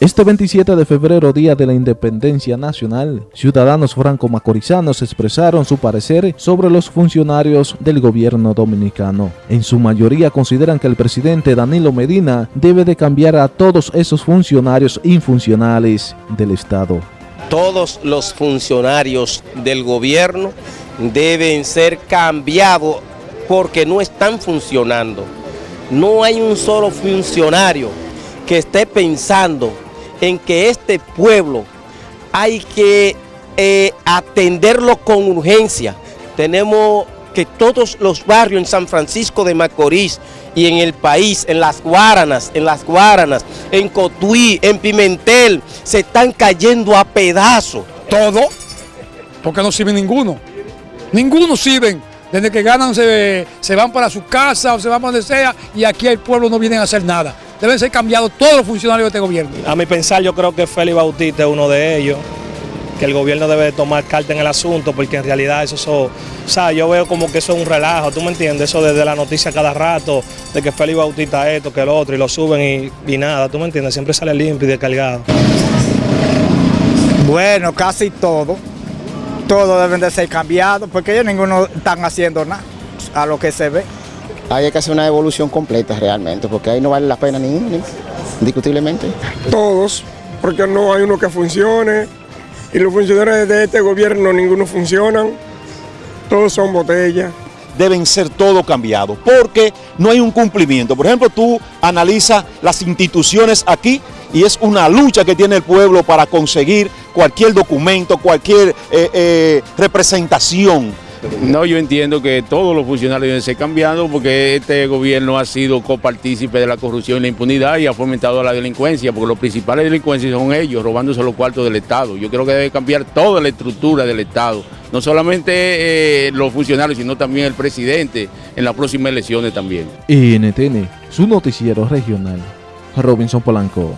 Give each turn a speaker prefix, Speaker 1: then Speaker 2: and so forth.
Speaker 1: Este 27 de febrero, Día de la Independencia Nacional, ciudadanos franco-macorizanos expresaron su parecer sobre los funcionarios del gobierno dominicano. En su mayoría consideran que el presidente Danilo Medina debe de cambiar a todos esos funcionarios infuncionales del Estado.
Speaker 2: Todos los funcionarios del gobierno deben ser cambiados porque no están funcionando. No hay un solo funcionario que esté pensando en que este pueblo hay que eh, atenderlo con urgencia. Tenemos que todos los barrios en San Francisco de Macorís y en el país, en las Guaranas, en las Guaranas, en Cotuí, en Pimentel, se están cayendo a pedazos.
Speaker 3: Todo, porque no sirve ninguno. Ninguno sirve. Desde que ganan se, se van para su casa o se van para donde sea y aquí el pueblo no viene a hacer nada deben ser cambiados todos los funcionarios de este gobierno.
Speaker 4: A mi pensar yo creo que Félix Bautista es uno de ellos, que el gobierno debe tomar carta en el asunto, porque en realidad eso, o sea, yo veo como que eso es un relajo, ¿tú me entiendes? Eso desde la noticia cada rato, de que Félix Bautista esto, que el otro, y lo suben y, nada, ¿tú me entiendes? Siempre sale limpio y descargado.
Speaker 5: Bueno, casi todo, todo deben de ser cambiados, porque ellos ninguno están haciendo nada, a lo que se ve
Speaker 6: hay que hacer una evolución completa realmente, porque ahí no vale la pena ni, indiscutiblemente.
Speaker 7: Todos, porque no hay uno que funcione, y los funcionarios de este gobierno ninguno funcionan, todos son botellas.
Speaker 8: Deben ser todos cambiados, porque no hay un cumplimiento. Por ejemplo, tú analizas las instituciones aquí y es una lucha que tiene el pueblo para conseguir cualquier documento, cualquier eh, eh, representación
Speaker 9: no, yo entiendo que todos los funcionarios deben ser cambiados porque este gobierno ha sido copartícipe de la corrupción y la impunidad y ha fomentado la delincuencia, porque los principales delincuentes son ellos, robándose los cuartos del Estado. Yo creo que debe cambiar toda la estructura del Estado, no solamente eh, los funcionarios, sino también el presidente en las próximas elecciones también.
Speaker 1: NTN, su noticiero regional, Robinson Polanco.